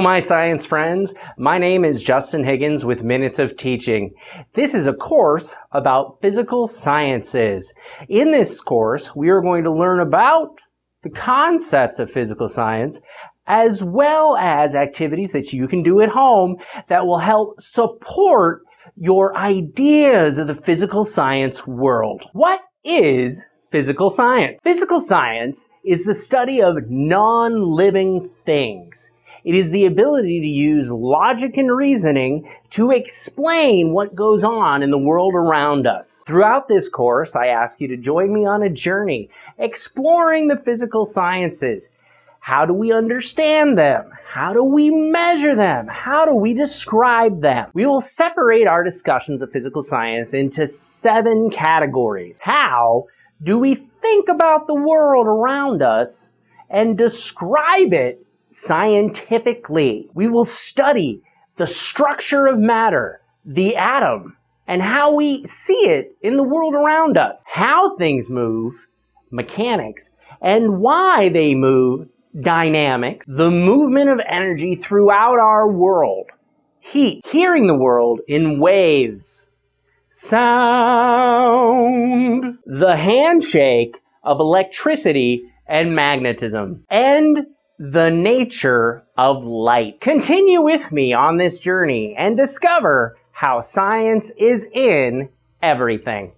My science friends. My name is Justin Higgins with Minutes of Teaching. This is a course about physical sciences. In this course, we are going to learn about the concepts of physical science as well as activities that you can do at home that will help support your ideas of the physical science world. What is physical science? Physical science is the study of non-living things. It is the ability to use logic and reasoning to explain what goes on in the world around us. Throughout this course, I ask you to join me on a journey exploring the physical sciences. How do we understand them? How do we measure them? How do we describe them? We will separate our discussions of physical science into seven categories. How do we think about the world around us and describe it scientifically. We will study the structure of matter, the atom, and how we see it in the world around us, how things move, mechanics, and why they move, dynamics, the movement of energy throughout our world, heat, hearing the world in waves, sound, the handshake of electricity and magnetism, and the nature of light. Continue with me on this journey and discover how science is in everything.